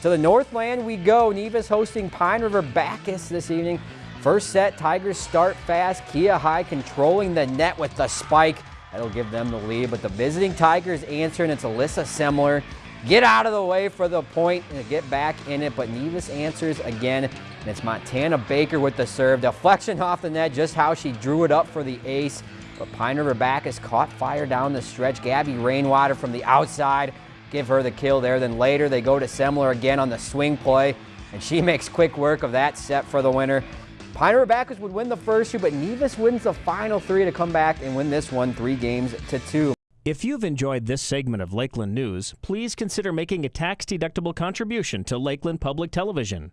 To the Northland we go. Nevis hosting Pine River Backus this evening. First set, Tigers start fast. Kia High controlling the net with the spike. That'll give them the lead, but the visiting Tigers answer, and it's Alyssa Semler. Get out of the way for the point and get back in it, but Nevis answers again, and it's Montana Baker with the serve. Deflection off the net, just how she drew it up for the ace. But Pine River Backus caught fire down the stretch. Gabby Rainwater from the outside give her the kill there. Then later they go to Semler again on the swing play, and she makes quick work of that set for the winner. Pine River Backus would win the first two, but Nevis wins the final three to come back and win this one three games to two. If you've enjoyed this segment of Lakeland News, please consider making a tax-deductible contribution to Lakeland Public Television.